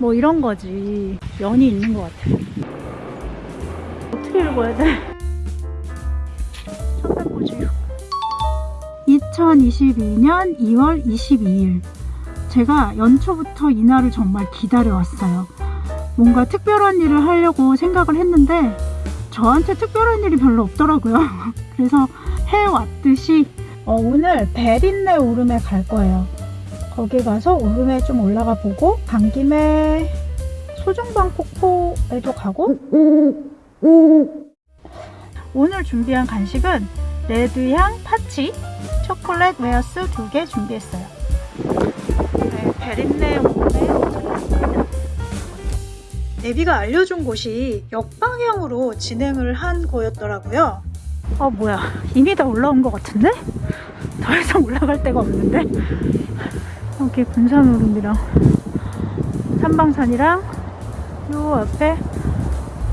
뭐 이런 거지. 연이 있는 것 같아. 어떻게 읽어야 돼? 첫째 보지. 2022년 2월 22일. 제가 연초부터 이날을 정말 기다려왔어요. 뭔가 특별한 일을 하려고 생각을 했는데 저한테 특별한 일이 별로 없더라고요. 그래서 해왔듯이 어, 오늘 베린네 오름에 갈 거예요. 거기 가서 오름에 좀 올라가 보고 간 김에 소정방 폭포에도 가고 오늘 준비한 간식은 레드향 파치 초콜릿 웨하스 두개 준비했어요. 네, 베릿내. 내비가 알려준 곳이 역방향으로 진행을 한 거였더라고요. 아 뭐야 이미 다 올라온 것 같은데? 더 이상 올라갈 데가 없는데? 여기 군산오름이랑 삼방산이랑 요 앞에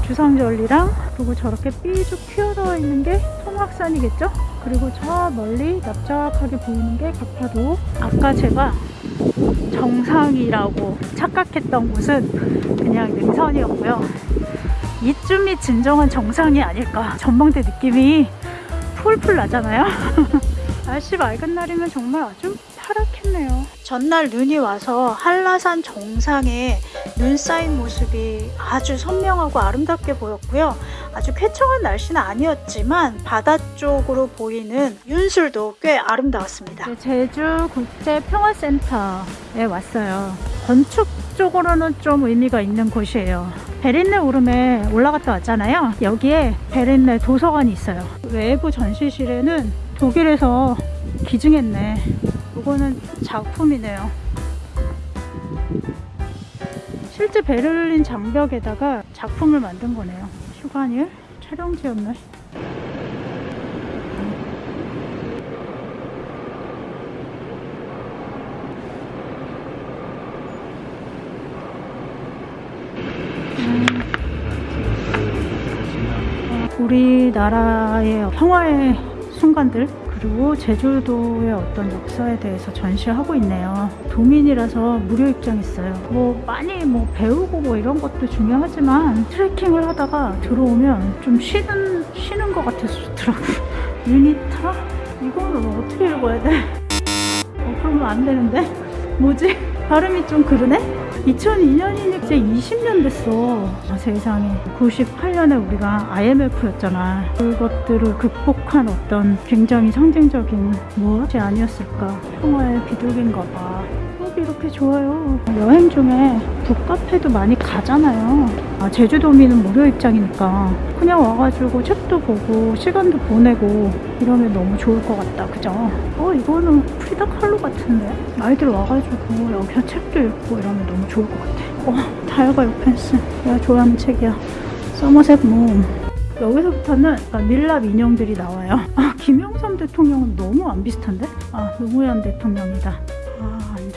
주성절리랑 그리고 저렇게 삐죽 튀어나와 있는 게 송악산이겠죠? 그리고 저 멀리 납작하게 보이는 게 가파도 아까 제가 정상이라고 착각했던 곳은 그냥 능선이었고요. 이쯤이 진정한 정상이 아닐까. 전망대 느낌이 풀풀 나잖아요. 날씨 맑은 날이면 정말 아주 파랗겠네요 전날 눈이 와서 한라산 정상에 눈 쌓인 모습이 아주 선명하고 아름답게 보였고요. 아주 쾌청한 날씨는 아니었지만 바다 쪽으로 보이는 윤술도 꽤 아름다웠습니다. 제주 국제 평화센터에 왔어요. 건축적으로는 좀 의미가 있는 곳이에요. 베린네 오름에 올라갔다 왔잖아요. 여기에 베린네 도서관이 있어요. 외부 전시실에는 독일에서 기증했네 이거는 작품이네요. 실제 베를린 장벽에다가 작품을 만든 거네요. 휴관일 촬영지였네 우리나라의 평화의 순간들 그리고 제주도의 어떤 역사에 대해서 전시하고 있네요. 도민이라서 무료 입장 있어요. 뭐 많이 뭐 배우고 뭐 이런 것도 중요하지만 트레킹을 하다가 들어오면 좀 쉬는 쉬는 것 같아서 좋더라고요. 유니타? 이거는 어떻게 읽어야 돼? 어, 그러면 안 되는데? 뭐지? 발음이 좀 그러네? 2002년이니까 이제 20년 됐어. 아, 세상에. 98년에 우리가 IMF였잖아. 그것들을 극복한 어떤 굉장히 상징적인 무엇이 아니었을까. 평화의 비둘기인가 봐. 수업이 이렇게 좋아요. 여행 중에 북카페도 많이 가잖아요. 아, 제주도민은 무료 입장이니까 그냥 와가지고 책도 보고 시간도 보내고 이러면 너무 좋을 것 같다. 그죠? 어, 이거는 프리다 칼로 같은데? 아이들 와가지고 여기서 책도 읽고 이러면 너무 좋을 것 같아. 어, 다이어가 요펜스. 내가 좋아하는 책이야. 서머셋 몬. 여기서부터는 밀랍 인형들이 나와요. 아, 김영삼 대통령은 너무 안 비슷한데? 아, 노무현 대통령이다.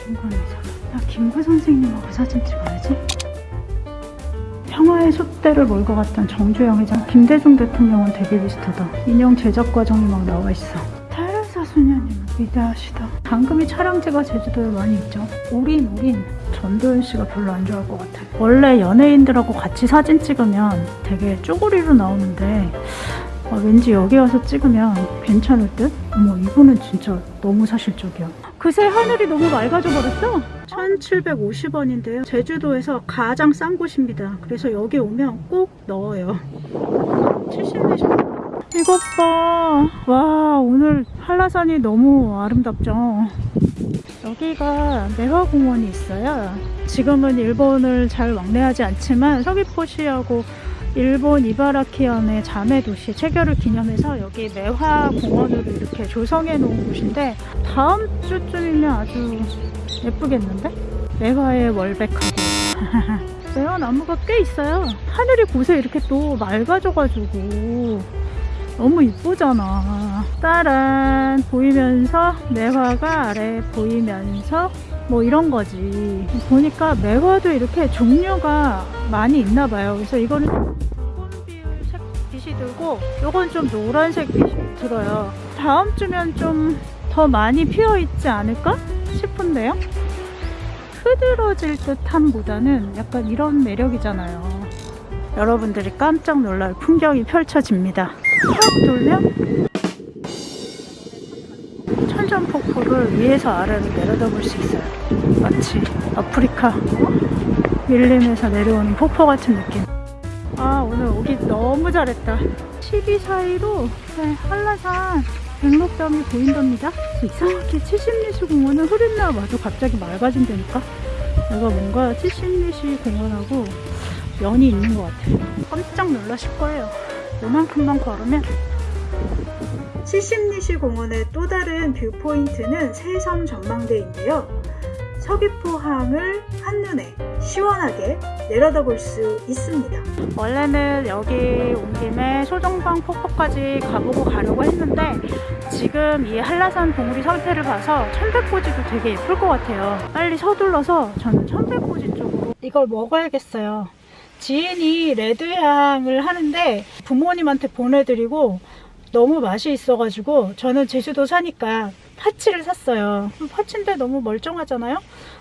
의사. 나 김구 선생님하고 사진 찍어야지. 평화의 숫대를 몰고 갔던 정주영 회장, 김대중 대통령은 되게 비슷하다. 인형 제작 과정이 막 나와 있어. 탈사 수녀님은 위대하시다. 당금이 촬영지가 제주도에 많이 있죠. 우린 우린 전도연 씨가 별로 안 좋아할 것 같아. 원래 연예인들하고 같이 사진 찍으면 되게 쪼그리로 나오는데 아, 왠지 여기 와서 찍으면 괜찮을 듯? 어머 이거는 진짜 너무 사실적이야. 그새 하늘이 너무 맑아져 버렸어. 1750원인데요. 제주도에서 가장 싼 곳입니다. 그래서 여기 오면 꼭 넣어요. 70내시 이것 봐. 와 오늘 한라산이 너무 아름답죠. 여기가 매화공원이 있어요. 지금은 일본을 잘 왕래하지 않지만 서귀포시하고 일본 이바라키현의 자매 도시 체결을 기념해서 여기 매화공원으로 이렇게 조성해 놓은 곳인데 다음 주쯤이면 아주 예쁘겠는데? 매화의 월백하고 매화 나무가 꽤 있어요. 하늘이 곳에 이렇게 또 맑아져가지고 너무 이쁘잖아. 따란 보이면서 매화가 아래 보이면서 뭐 이런 거지. 보니까 매화도 이렇게 종류가 많이 있나 봐요. 그래서 이거는 붉은빛 빛이 들고 요건 좀 노란색 빛이 들어요. 다음 주면 좀 더 많이 피어 있지 않을까 싶은데요. 흐드러질 듯함보다는 약간 이런 매력이잖아요. 여러분들이 깜짝 놀랄 풍경이 펼쳐집니다. 확 돌면 천전폭포를 위에서 아래로 내려다볼 수 있어요. 마치 아프리카 어? 밀림에서 내려오는 폭포 같은 느낌. 아 오늘 오기 너무 잘했다. 12 사이로 네, 한라산 백록담이 보인답니다. 이상하게 70리시 공원은 흐린 날 와도 갑자기 맑아진다니까. 내가 뭔가 70리시 공원하고 연이 있는 것 같아요. 깜짝 놀라실 거예요. 요만큼만 걸으면 70리시 공원의 또 다른 viewpoint는 새섬 전망대인데요. 서귀포 항을 한눈에 시원하게 내려다볼 수 있습니다. 원래는 여기 온 김에 소정방 폭포까지 가보고 가려고 했는데 지금 이 한라산 봉우리 상태를 봐서 천백고지도 되게 예쁠 것 같아요. 빨리 서둘러서 저는 천백고지 쪽으로 이걸 먹어야겠어요. 지인이 레드향을 하는데 부모님한테 보내드리고 너무 맛이 있어가지고 저는 제주도 사니까 파치를 샀어요. 파치인데 너무 멀쩡하잖아요?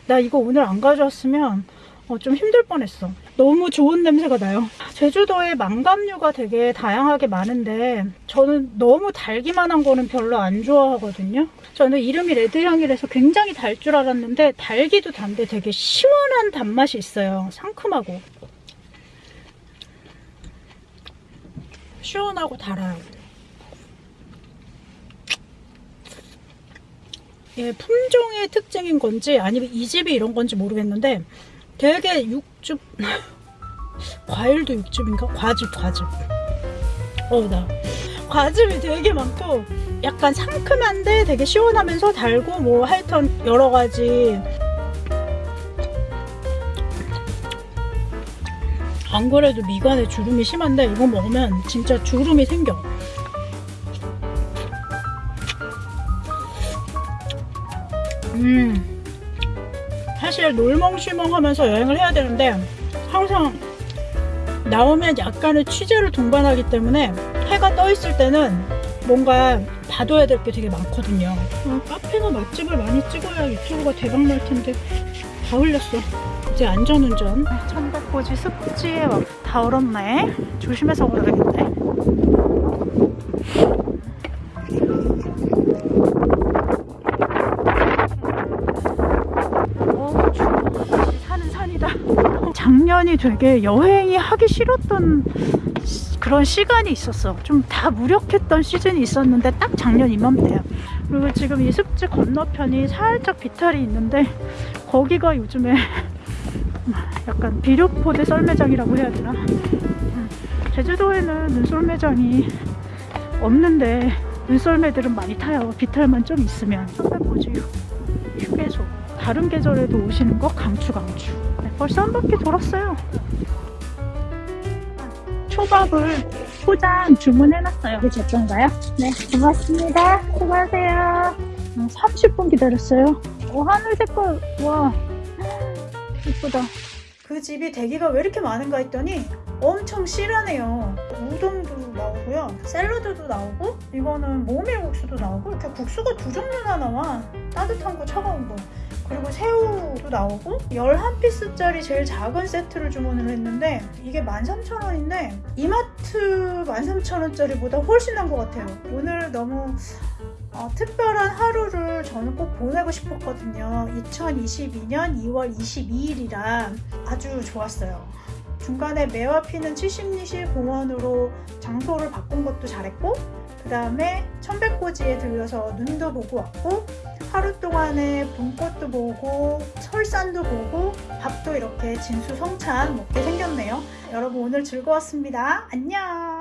나 이거 오늘 안 가져왔으면 어, 좀 힘들 뻔했어. 너무 좋은 냄새가 나요. 제주도에 망감류가 되게 다양하게 많은데 저는 너무 달기만 한 거는 별로 안 좋아하거든요. 저는 이름이 레드향이라서 굉장히 달 줄 알았는데 달기도 단데 되게 시원한 단맛이 있어요. 상큼하고. 시원하고 달아요. 예, 품종의 특징인 건지 아니면 이 집이 이런 건지 모르겠는데 되게 육즙 과일도 육즙인가? 과즙 과즙. 어나. 과즙이 되게 많고 약간 상큼한데 되게 시원하면서 달고 뭐 하여튼 여러 가지. 안 그래도 미간에 주름이 심한데 이거 먹으면 진짜 주름이 생겨 음. 사실 놀멍쉬멍 하면서 여행을 해야 되는데 항상 나오면 약간의 취재를 동반하기 때문에 해가 떠 있을 때는 뭔가 봐둬야 될 게 되게 많거든요. 어, 카페나 맛집을 많이 찍어야 유튜브가 대박 날 텐데. 다 흘렸어. 이제 안전운전. 천백고지 습지에 와- 다 얼었네. 조심해서 걸어야겠네 작년이 되게 여행이 하기 싫었던 시- 그런 시간이 있었어. 좀 다 무력했던 시즌이 있었는데 딱 작년 이맘때야. 그리고 지금 이 습지 건너편이 살짝 비탈이 있는데 거기가 요즘에 약간 비료포대 썰매장이라고 해야 되나? 음, 제주도에는 눈썰매장이 없는데 눈썰매들은 많이 타요. 비탈만 좀 있으면. 선배보지 휴게소. 다른 계절에도 오시는 거 강추 강추. 네, 벌써 한 바퀴 돌았어요. 초밥을 포장 주문해놨어요. 이게 제 건가요? 네, 고맙습니다. 수고하세요. 30분 기다렸어요. 오, 하늘 색깔, 와, 예쁘다. 그 집이 대기가 왜 이렇게 많은가 했더니 엄청 실하네요. 우동도 나오고요. 샐러드도 나오고 이거는 모밀국수도 나오고 이렇게 국수가 두 종류나 나와. 따뜻한 거 차가운 거. 그리고 새우도 나오고 11피스짜리 제일 작은 세트를 주문을 했는데 이게 13,000원인데 이마트 13,000원짜리보다 훨씬 난 것 같아요. 오늘 너무 어, 특별한 하루를 저는 꼭 보내고 싶었거든요. 2022년 2월 22일이라 아주 좋았어요. 중간에 매화 피는 70리실 공원으로 장소를 바꾼 것도 잘했고 그 다음에 천백고지에 들려서 눈도 보고 왔고 하루 동안에 봄꽃도 보고 설산도 보고 밥도 이렇게 진수성찬 먹게 생겼네요. 여러분 오늘 즐거웠습니다. 안녕